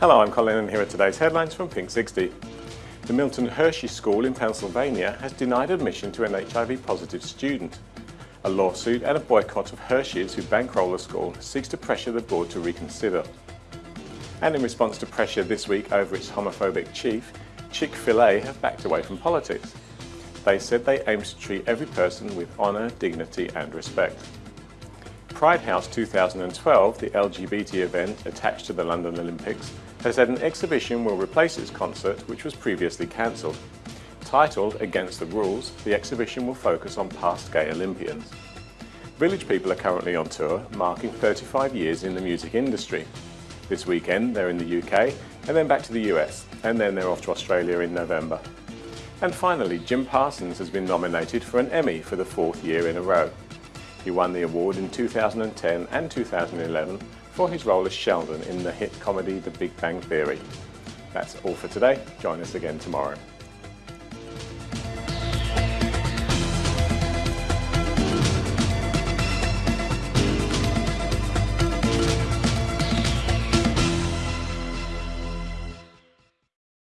Hello, I'm Colin and here are today's headlines from Pink 60. The Milton Hershey School in Pennsylvania has denied admission to an HIV positive student. A lawsuit and a boycott of Hershey's who bankroll the school seeks to pressure the board to reconsider. And in response to pressure this week over its homophobic chief, Chick-fil-A have backed away from politics. They said they aim to treat every person with honour, dignity and respect. Pride House 2012, the LGBT event attached to the London Olympics, has said an exhibition will replace its concert, which was previously cancelled. Titled Against the Rules, the exhibition will focus on past gay Olympians. Village People are currently on tour, marking 35 years in the music industry. This weekend they're in the UK, and then back to the US, and then they're off to Australia in November. And finally, Jim Parsons has been nominated for an Emmy for the fourth year in a row. He won the award in 2010 and 2011 for his role as Sheldon in the hit comedy The Big Bang Theory. That's all for today. Join us again tomorrow.